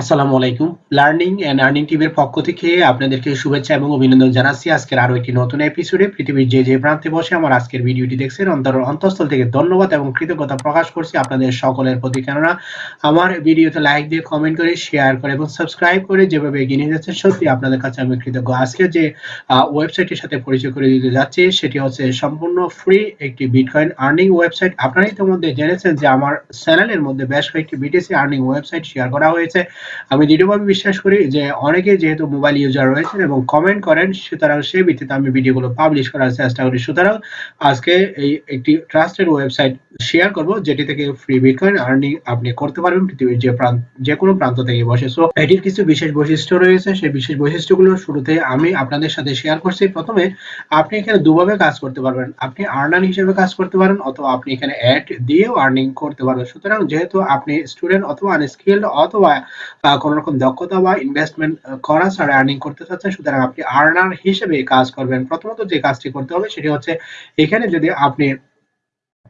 আসসালামু আলাইকুম। Learning and earning টিমের পক্ষ থেকে আপনাদেরকে শুভেচ্ছা এবং অভিনন্দন জানাচ্ছি। আজকের আরও একটি নতুন এপিসোডে পৃথিবীর যে যে প্রান্তে বসে আমার আজকের ভিডিওটি দেখছেন, অন্তর অন্তঃস্থল থেকে ধন্যবাদ এবং কৃতজ্ঞতা প্রকাশ করছি আপনাদের সকলের প্রতি। কেননা আমার ভিডিওতে লাইক দিয়ে কমেন্ট করে শেয়ার করে এবং সাবস্ক্রাইব করে যেভাবে এগিয়ে নিয়ে যাচ্ছেন, সত্যি আপনাদের কাছে আমি কৃতজ্ঞ। আজকে যে ওয়েবসাইটের সাথে পরিচয় করে দিতে যাচ্ছি, সেটি হচ্ছে সম্পূর্ণ ফ্রি একটি বিটকয়েন আর্নিং ওয়েবসাইট আপনারা ইতিমধ্যে জেনেছেন যে আমার চ্যানেলের মধ্যে বেশ কয়েকটি বিটিসি আর্নিং ওয়েবসাইট শেয়ার করা হয়েছে। আমি দৃঢ়ভাবে বিশ্বাস করি যে অনেকে যেহেতু মোবাইল ইউজার রয়েছেন এবং কমেন্ট করেন, সুতরাং সেই ভিত্তিতে আমি ভিডিওগুলো পাবলিশ করার চেষ্টা করি। সুতরাং আজকে এই একটি ট্রাস্টেড ওয়েবসাইট শেয়ার করব, যেটি থেকে ফ্রি বিটকয়েন আর্নিং আপনি করতে পারবেন পৃথিবীর যে প্রান্ত যে কোনো প্রান্ত থেকে বসে। সো এটির কিছু বিশেষ বৈশিষ্ট্য রয়েছে। সেই বিশেষ বৈশিষ্ট্যগুলো শুরুতে আমি আপনাদের সাথে শেয়ার করছি। প্রথমে, আপনি এখানে দুভাবে কাজ করতে পারবেন। আপনি আর্নার হিসেবে কাজ করতে পারেন অথবা আপনি এখানে অ্যাড দিয়েও আর্নিং করতে পারবেন। সুতরাং যেহেতু আপনি স্টুডেন্ট অথবা আনস্কিল্ড অথবা কোন রকম দক্ষতা বা ইনভেস্টমেন্ট করা ছাড়া আর্নিং করতে চাচ্ছেন, সুতরাং আপনি আর্নার হিসেবে কাজ করবেন। প্রথমত যে কাজটি করতে হবে সেটি হচ্ছে, এখানে যদি আপনি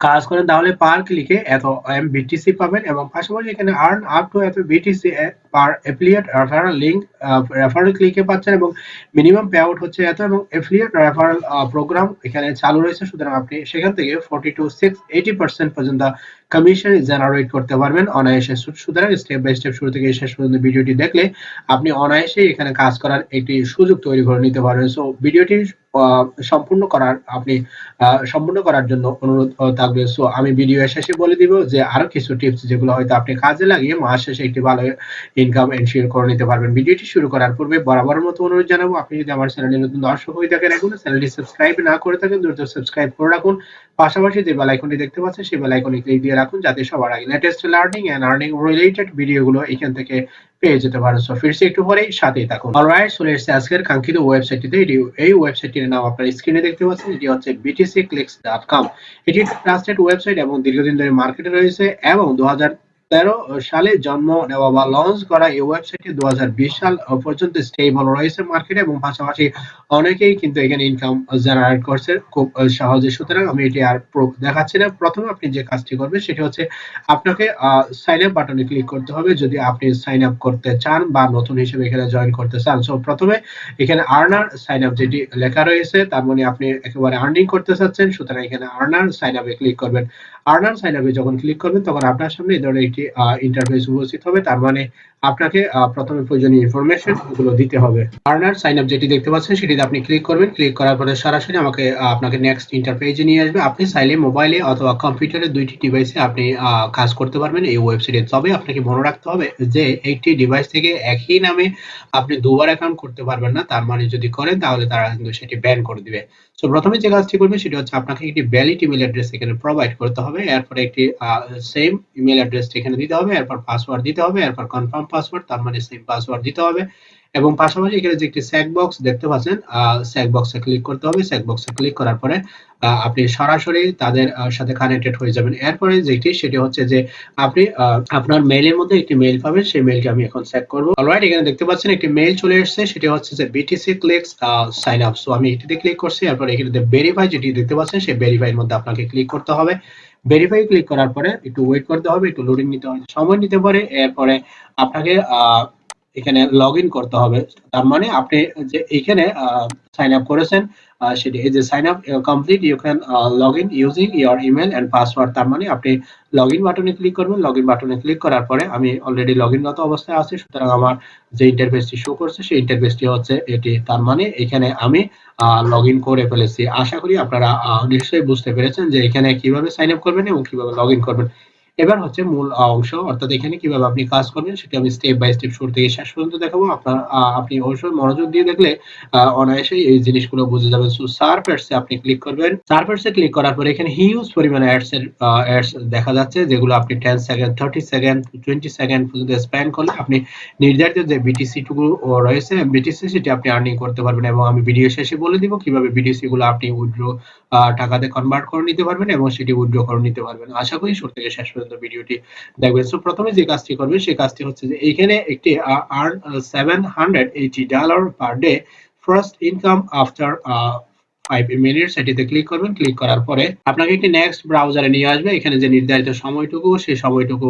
কাজ করেন, তাহলে পার ক্লিকে এত এম বিটিসি পাবেন এবং পাশাপাশি এখানে আর্ন আপ টু এত BTC per affiliate referral link referral ক্লিকে পাচ্ছেন এবং মিনিমাম পে আউট হচ্ছে এত এবং অ্যাফিলিয়েট রেফারেল প্রোগ্রাম এখানে চালু রয়েছে। সুতরাং আপনি সেখান থেকে forty to six eighty percent পর্যন্ত কমিশন জেনারেট করতে পারবেন অনায়াসে। সুতরাং স্টেপ বাই স্টেপ শুরু থেকে শেষ পর্যন্ত ভিডিওটি দেখলে আপনি অনায়াসে এখানে কাজ করার একটি সুযোগ তৈরি করে নিতে পারবেন। সো ভিডিওটি সম্পূর্ণ করার আপনি সম্পূর্ণ করার জন্য অনুরোধ থাকবে। সো আমি ভিডিও শেষে বলে দিব যে আরও কিছু টিপস যেগুলো হয়তো আপনি কাজে লাগিয়ে মাস শেষে একটি ভালো ইনকাম এনশিওর করে নিতে পারবেন। ভিডিওটি শুরু করার পূর্বে বরাবর মতো অনুরোধ জানাব, আপনি যদি আমার চ্যানেলে নতুন দর্শক হয়ে থাকেন, এখন চ্যানেলটি সাবস্ক্রাইব না করে থাকেন, দ্রুত সাবস্ক্রাইব করে রাখুন। পাশাপাশি যে বেল আইকনটি দেখতে পাচ্ছেন, সেই বেল আইকনে ক্লিক দিয়ে রাখুন, যাতে সবার আগে latest learning and earning related ভিডিওগুলো এখান থেকে পেয়ে যেতে পারেন। সো ফিরছি একটু পরেই, সাথেই থাকুন। অলরাইট চলে এসেছে আজকের কাঙ্ক্ষিত ওয়েবসাইটটিতে এটি, এই ওয়েবসাইটটির নাম আপনার স্ক্রিনে দেখতে পাচ্ছেন, এটি হচ্ছে btcclicks.com এটি ট্রাস্টেড ওয়েবসাইট এবং দীর্ঘদিন ধরে মার্কেটে রয়েছে এবং দু তেরো সালে জন্ম নেওয়া বা লঞ্চ করা এই ওয়েবসাইটটি দু সাল পর্যন্ত স্টেবল রয়েছে মার্কেটে এবং পাশাপাশি অনেকেই কিন্তু এখানে ইনকাম জেনারেট করছে খুব সহজে। সুতরাং আমি এটি আর দেখাচ্ছি না। প্রথমে আপনি যে কাজটি করবেন সেটি হচ্ছে আপনাকে সাইন আপ বাটনে ক্লিক করতে হবে। যদি আপনি সাইন আপ করতে চান বা নতুন হিসেবে এখানে জয়েন করতে চান সো প্রথমে এখানে আর্নার সাইন আপ যেটি লেখা রয়েছে, তার মানে আপনি একেবারে আর্নিং করতে চাচ্ছেন, সুতরাং এখানে আর্নার সাইন আপে ক্লিক করবেন। আর্নার সাইন আপে যখন ক্লিক করবেন, তখন আপনার সামনে এই ধরনের একটি ইন্টারফেস উপস্থিত হবে। তার মানে আপনাকে প্রথমে প্রয়োজনীয় ইনফরমেশনগুলো দিতে হবে। আর্নার সাইন আপ যেটি দেখতে পাচ্ছেন, সেটিতে আপনি ক্লিক করবেন। ক্লিক করার পরে সরাসরি আমাকে আপনাকে নেক্সট ইন্টারফেসে নিয়ে আসবে। আপনি চাইলে মোবাইলে অথবা কম্পিউটারে দুইটি ডিভাইসে আপনি কাজ করতে পারবেন। এই ওয়েবসাইটে তবে আপনাকে মনে রাখতে হবে যে, একটি ডিভাইস থেকে একই নামে আপনি দুবার অ্যাকাউন্ট করতে পারবেন না। তার মানে যদি করেন, তাহলে তারা কিন্তু সেটি ব্যান করে দিবে। সো প্রথমে যে কাজটি করবে, সেটি হচ্ছে আপনাকে একটি ভ্যালিড ইমেল অ্যাড্রেস এখানে প্রোভাইড করতে হবে। এরপরে একটি সেম ইমেল অ্যাড্রেস এখানে দিতে হবে। এরপর পাসওয়ার্ড দিতে হবে। এরপর কনফার্ম পাসওয়ার্ড তার মানে সেম পাসওয়ার্ড দিতে হবে। এবং পাশাপাশি এখানে যে একটি স্যাক বক্স দেখতে পাচ্ছেন স্যাক বক্সে ক্লিক করতে হবে। স্যাক বক্সে ক্লিক করার পরে আপনি সরাসরি তাদের সাথে কানেক্টেড হয়ে যাবেন। এরপরে যেটি, সেটি হচ্ছে যে আপনি আপনার মেইলের মধ্যে একটি মেইল পাবেন। সেই মেইলটি আমি এখন চেক করব। অলরাইট এখানে দেখতে পাচ্ছেন একটি মেইল চলে এসেছে। সেটি হচ্ছে যে BTC clicks sign up so আমি এটিতে ক্লিক করছি। এরপর এখানে ভেরিফাই যেটি দেখতে পাচ্ছেন, সেই ভেরিফাইয়ের মধ্যে আপনাকে ক্লিক করতে হবে। ভেরিফাই ক্লিক করার পরে একটু ওয়েট করতে হবে, একটু লোডিং নিতে হবে। সময় নিতে পারে, এরপরে আপনাকে এখানে লগ করতে হবে। তার মানে আপনি যে এখানে সাইন আপ করেছেন সেটি যে sign up complete you can log in using your email and password তার মানে আপনি লগ ইন বাটনে ক্লিক করবেন। লগ ইন বাটনে ক্লিক করার পরে আমি অলরেডি লগ ইনগত অবস্থায় আছি। সুতরাং আমার যে ইন্টারফেসটি শো করছে, সেই ইন্টারফেসটি হচ্ছে এটি। তার মানে এখানে আমি লগ ইন করে ফেলেছি। আশা করি আপনারা নিশ্চয়ই বুঝতে পেরেছেন যে এখানে কীভাবে সাইন আপ করবেন এবং কীভাবে লগ ইন করবেন। এবার হচ্ছে মূল অংশ, অর্থাৎ এখানে কীভাবে আপনি কাজ করবেন সেটা আমি স্টেপ বাই স্টেপ শুরু থেকে শেষ পর্যন্ত দেখাবো। আপনার আপনি অবশ্যই মনোযোগ দিয়ে দেখলে অনায়াসে এই জিনিসগুলো বুঝে যাবেন। সো সার্ফ আপনি ক্লিক করবেন। সার্ফ ক্লিক করার পরে এখানে হিউজ পরিমাণে অ্যাডস এর অ্যাডস দেখা যাচ্ছে, যেগুলো আপনি 10 সেকেন্ড 30 সেকেন্ড 20 সেকেন্ড পর্যন্ত স্প্যান করলে আপনি নির্ধারিত যে বিটিসি টুকু রয়েছে বিটিসি সেটি আপনি আর্নিং করতে পারবেন এবং আমি ভিডিও শেষে বলে দিব কীভাবে বিটিসি গুলো আপনি উইথড্র টাকাতে কনভার্ট করে নিতে পারবেন এবং সেটি উইথড্র করে নিতে পারবেন। আশা করি শুরু থেকে শেষ পর্যন্ত ভিডিওটি দেখবেন। সো প্রথমে যে কাজটি করবে, সেই কাজটি হচ্ছে যে এখানে একটি earn 780 dollar per day first income after five minutes এটিতে ক্লিক করবেন। ক্লিক করার পরে আপনাকে একটি নেক্সট ব্রাউজারে নিয়ে আসবে। এখানে যে নির্ধারিত সময়টুকু, সেই সময়টুকু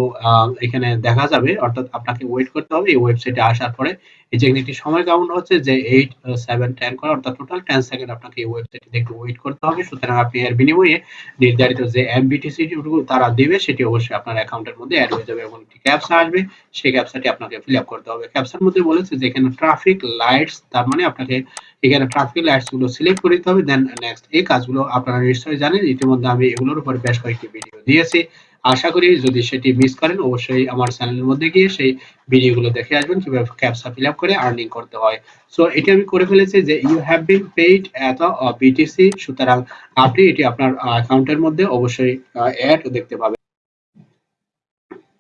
এখানে দেখা যাবে। অর্থাৎ আপনাকে ওয়েট করতে হবে। এই ওয়েবসাইটে আসার পরে এই যে একটি সময় কাউন্ট হচ্ছে, যে এইট সেভেন টেন করে, অর্থাৎ টোটাল টেন সেকেন্ড আপনাকে এই ওয়েবসাইটে একটু ওয়েট করতে হবে। সুতরাং আপনি এর বিনিময়ে নির্ধারিত যে এমবিটিসি তারা দেবে, সেটি অবশ্যই আপনার অ্যাকাউন্টের মধ্যে অ্যাড হয়ে যাবে এবং একটি ক্যাপসা আসবে। সেই ক্যাপসাটি আপনাকে ফিল আপ করতে হবে। ক্যাপসার মধ্যে বলেছে যে এখানে ট্রাফিক লাইটস তার মানে আপনাকে এখানে ট্রাফিক লাইটসগুলো সিলেক্ট করে দিতে হবে দেন নেক্সট এই কাজগুলো আপনারা নিশ্চয়ই জানেন। ইতিমধ্যে আমি এগুলোর উপর বেশ কয়েকটি ভিডিও দিয়েছি। আশা করি যদি সেটি মিস করেন, অবশ্যই আমার চ্যানেলের মধ্যে গিয়ে সেই ভিডিওগুলো দেখে আসবেন, কীভাবে ক্যাপসা ফিল আপ করে আর্নিং করতে হয়। সো এটি আমি করে ফেলেছি যে ইউ হ্যাভ বিন পেইড এত বিটিসি সুতরাং আপনি এটি আপনার অ্যাকাউন্টের মধ্যে অবশ্যই অ্যাড দেখতে পাবেন।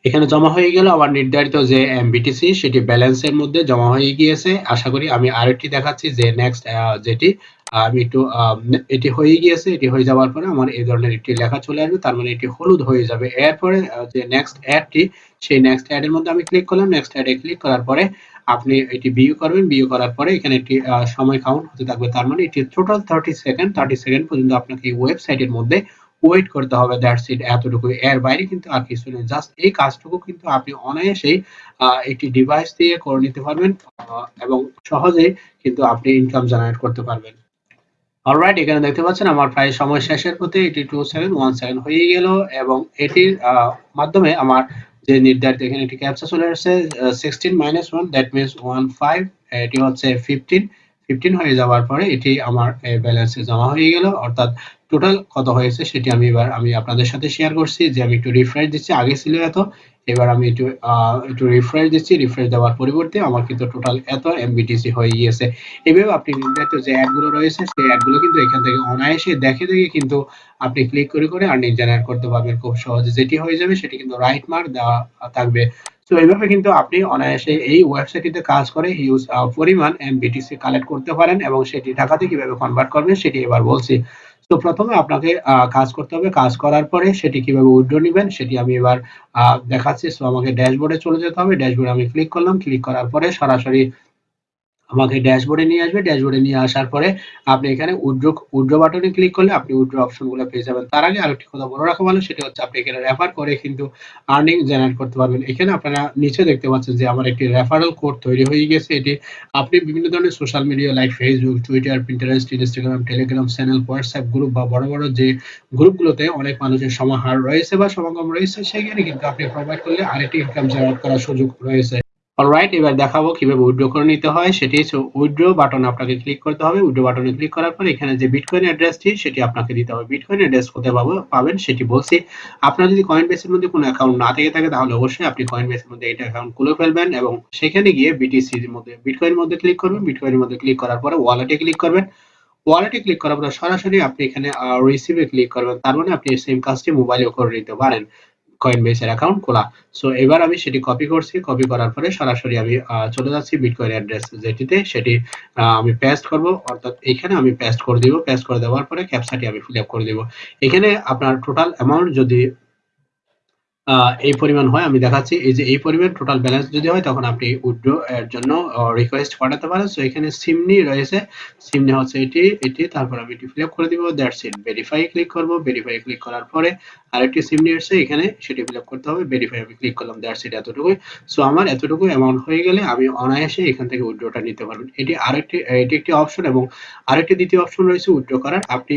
এখানে জমা হয়ে গেল আমার নির্ধারিত যে বিটিসি সেটি ব্যালেন্সের মধ্যে জমা হয়ে গিয়েছে। আশা করি আমি আরেকটি দেখাচ্ছি যে নেক্সট যেটি, আমি একটু এটি হয়ে গিয়েছে। এটি হয়ে যাওয়ার পরে আমার এই ধরনের একটি লেখা চলে আসবে। তার মানে এটি হলুদ হয়ে যাবে। এরপরে যে নেক্সট অ্যাডটি সেই নেক্সট অ্যাড এর মধ্যে আমি ক্লিক করলাম। নেক্সট অ্যাডে ক্লিক করার পরে আপনি এটি বিউ করবেন। বিউ করার পরে এখানে একটি সময় কাউন্ট হতে থাকবে। তার মানে এটি total thirty second thirty second পর্যন্ত আপনাকে এই ওয়েবসাইটের মধ্যে ওয়েট করতে হবে দ্যাটস ইট এতটুকু এর বাইরে কিন্তু আর কিছু নেই। জাস্ট এই কাজটুকু কিন্তু আপনি অনায়াসেই একটি ডিভাইস দিয়ে করে নিতে পারবেন এবং সহজেই কিন্তু আপনি ইনকাম জেনারেট করতে পারবেন। অলরাইট এখানে দেখতে পাচ্ছেন আমার প্রায় সময় শেষের পথে এটি টু সেভেন ওয়ান সেভেন হয়ে গেল, এবং এটির মাধ্যমে আমার যে নির্ধারিত এখানে একটি ক্যাপচা চলে আসছে sixteen minus one that means one five এটি হচ্ছে ফিফটিন ফিফটিন হয়ে যাওয়ার পরে এটি আমার ব্যালেন্সে জমা হয়ে গেল। অর্থাৎ টোটাল কত হয়েছে সেটি আমি এবার, আমি আপনাদের সাথে শেয়ার করছি। যে আমি একটু রিফ্রেশ দিচ্ছি, আগে ছিল এত। এবার আমি একটু একটু রিফ্রেশ দিচ্ছি। রিফ্রেশ দেওয়ার পরিবর্তে আমার কিন্তু টোটাল এত এমবিটিসি হয়ে গিয়েছে। এভাবে আপনি নির্ধারিত যে অ্যাডগুলো রয়েছে, সেই অ্যাডগুলো কিন্তু এখান থেকে অনায়াসে দেখে দেখে কিন্তু আপনি ক্লিক করে করে আর্নিং জেনারেট করতে পারবেন। খুব সহজে যেটি হয়ে যাবে সেটি কিন্তু রাইট মার্ক দেওয়া থাকবে। তো এইভাবে কিন্তু আপনি অনায়াসে এই ওয়েবসাইটটিতে কাজ করে হিউজ পরিমাণ এমবিটিসি কালেক্ট করতে পারেন এবং সেটি টাকাতে কীভাবে কনভার্ট করবেন সেটি এবার বলছি। তো প্রথমে আপনাকে কাজ করতে হবে। কাজ করার পরে সেটি কীভাবে উইড্রো নেবেন সেটি আমি এবার দেখাচ্ছি। সো আমাকে ড্যাশবোর্ডে চলে যেতে হবে। ড্যাশবোর্ডে আমি ক্লিক করলাম। ক্লিক করার পরে সরাসরি আমাকে ড্যাশবোর্ডে নিয়ে আসবে ড্যাশবোর্ডে নিয়ে আসার পরে আপনি এখানে উইথড্র উইথড্র বাটনে ক্লিক করলে আপনি উইথড্র অপশনগুলো পেয়ে যাবেন। তার আগে আরেকটি কথা বলে রাখা ভালো, সেটা হচ্ছে আপনি এখানে রেফার করে কিন্তু আর্নিং জেনারেট করতে পারবেন। এখানে আপনারা নিচে দেখতে পাচ্ছেন যে আমার একটি রেফারেল কোড তৈরি হয়ে গেছে। এটি আপনি বিভিন্ন ধরনের social media like Facebook Twitter Pinterest Instagram Telegram channel WhatsApp group বা বড় বড় যে গ্রুপগুলোতে অনেক মানুষের সমাহার রয়েছে বা সমাগম রয়েছে, সেখানে কিন্তু আপনি প্রোভাইড করলে আরেকটি ইনকাম জেনারেট করার সুযোগ রয়েছে। অলরাইট এবার দেখাবো কীভাবে উইথড্র করে নিতে হয়। সেটি হচ্ছে উইথড্র বাটন আপনাকে ক্লিক করতে হবে। উইথড্র বাটনে ক্লিক করার পর এখানে যে বিটকয়েন অ্যাড্রেসটি সেটি আপনাকে দিতে হবে। বিটকয়েন অ্যাড্রেস কোথায় পাবো, পাবেন সেটি বলছি। আপনার যদি কয়েন বেসের মধ্যে কোনো অ্যাকাউন্ট না থেকে থাকে, তাহলে অবশ্যই আপনি কয়েন বেসের মধ্যে এটা অ্যাকাউন্ট খুলে ফেলবেন এবং সেখানে গিয়ে বিটিসির মধ্যে বিটকয়েনের মধ্যে ক্লিক করবেন। বিটকয়েনের মধ্যে ক্লিক করার পরে ওয়ালেটে ক্লিক করবেন। ওয়ালেটে ক্লিক করার পর সরাসরি আপনি এখানে রিসিভে ক্লিক করবেন। তার মানে আপনি সেম কাজটি মোবাইলেও করে নিতে পারেন। কয়েনবেসের অ্যাকাউন্ট খোলা। সো এবার আমি সেটি কপি করছি। কপি করার পরে সরাসরি আমি চলে যাচ্ছি বিটকয়েন অ্যাড্রেস যেটিতে। সেটি আমি পেস্ট করব। অর্থাৎ এখানে আমি পেস্ট করে দিব। পেস্ট করে দেওয়ার পরে ক্যাপসাটি আমি ফিল আপ করে দিব। এখানে আপনার টোটাল অ্যামাউন্ট যদি এই পরিমাণ হয়, আমি দেখাচ্ছি, এই যে এই পরিমাণ টোটাল ব্যালেন্স যদি হয়, তখন আপনি উইথড্র এর জন্য রিকোয়েস্ট পাঠাতে পারেন। সো এখানে সিমনি রয়েছে। সিমনি হচ্ছে এটি এটি, তারপর আমি এটি ফিল করে দিব দ্যাটস ইট ভেরিফাই ক্লিক করব ভেরিফাই ক্লিক করার পরে আরেকটি সিমনি এসেছে, এখানে সেটি ফিল করতে হবে ভেরিফাই আমি ক্লিক করলাম দ্যাটস ইট এতটুকুই। সো আমার এতটুকু অ্যামাউন্ট হয়ে গেলে আমি অনায়াসে এখান থেকে উইথড্রটা নিতে পারবেন। এটি আরেকটি, এটি একটি অপশন এবং আরেকটি দ্বিতীয় অপশন রয়েছে উইথড্র করার। আপনি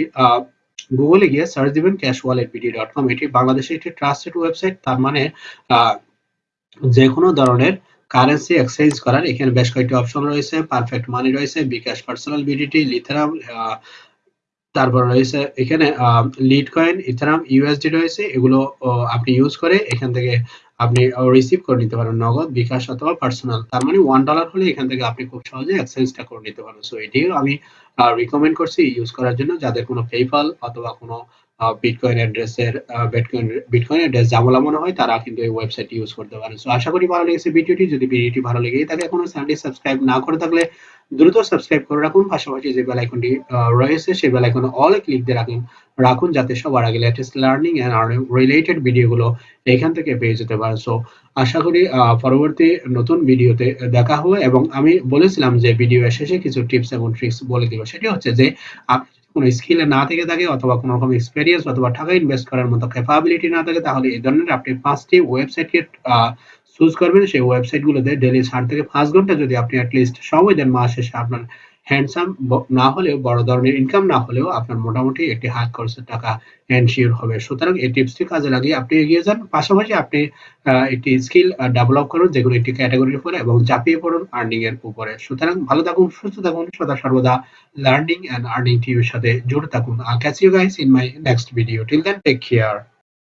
গুগলে গিয়ে সার্চ দিবেন cash wallet BD dot com এটি বাংলাদেশের একটি ট্রাস্টেড ওয়েবসাইট তার মানে যে কোনো ধরনের কারেন্সি এক্সচেঞ্জ করার। এখানে বেশ কয়েকটি অপশন রয়েছে পারফেক্ট মানি রয়েছে বিকাশ পার্সোনাল বিডিটি লিথারাম তারপর রয়েছে এখানে লিড কয়েন ইথারাম ইউএসডি রয়েছে, এগুলো আপনি ইউজ করে এখান থেকে আপনি রিসিভ করে নিতে পারেন, নগদ, বিকাশ অথবা পার্সোনাল তার মানে ওয়ান ডলার হলে এখান থেকে আপনি খুব সহজে এক্সচেঞ্জটা করে নিতে পারেন। সো এটিও আমি রিকমেন্ড করছি ইউজ করার জন্য। যাদের কোনো পেপাল অথবা কোনো বিটকয়েন অ্যাড্রেসের বিটকয়েন বিটকয়েন অ্যাড্রেস জামলা মনে হয়, তারা কিন্তু এই ওয়েবসাইট ইউজ করতে পারেন। সো আশা করি ভালো লেগেছে ভিডিওটি। যদি ভিডিওটি ভালো লেগে থাকে এখনও চ্যানেলটি সাবস্ক্রাইব না করে থাকলে দ্রুত সাবস্ক্রাইব করে রাখুন, পাশাপাশি যে বেল আইকনটি রয়েছে, সেই বেল আইকনে অল ক্লিক দিয়ে রাখুন রাখুন যাতে সবার আগে latest learning and earning related ভিডিওগুলো এখান থেকে পেয়ে যেতে পারেন। সো আশা করি পরবর্তী নতুন ভিডিওতে দেখা হবে এবং আমি বলেছিলাম যে ভিডিও শেষে কিছু টিপস এবং ট্রিক্স বলে দিব। সেটি হচ্ছে যে, আপনি কোনো স্কিলে না থেকে থাকে অথবা কোনো রকম এক্সপেরিয়েন্স অথবা টাকা ইনভেস্ট করার মতো ক্যাপাবিলিটি না থাকে, তাহলে এই ধরনের আপনি পাঁচটি ওয়েবসাইটকে চুজ করবেন, সেই ওয়েবসাইটগুলোতে ডেলি চার থেকে পাঁচ ঘণ্টা যদি আপনি অ্যাটলিস্ট সময় দেন মাস শেষে আপনার হ্যান্ডসাম না হলেও, বড় ধরনের ইনকাম না হলেও আপনার মোটামুটি একটি হাত খরচের টাকা এনশিওর হবে। সুতরাং এই টিপসটি কাজে লাগিয়ে আপনি এগিয়ে যান। পাশাপাশি আপনি একটি স্কিল ডেভেলপ করুন, যেগুলো একটি ক্যাটাগরির উপরে এবং চাপিয়ে পড়ুন আর্নিং এর উপরে। সুতরাং ভালো থাকুন, সুস্থ থাকুন, সদা সর্বদা লার্নিং অ্যান্ড আর্নিং টিভির সাথে জুড়ে থাকুন। Catch you guys in my next video till then take care